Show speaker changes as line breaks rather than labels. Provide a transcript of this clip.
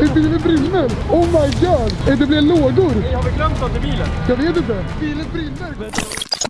Är bilen brinner? Oh my god! Är det blir lågor?
Har vi glömt något i bilen?
Jag vet inte. Bilen brinner.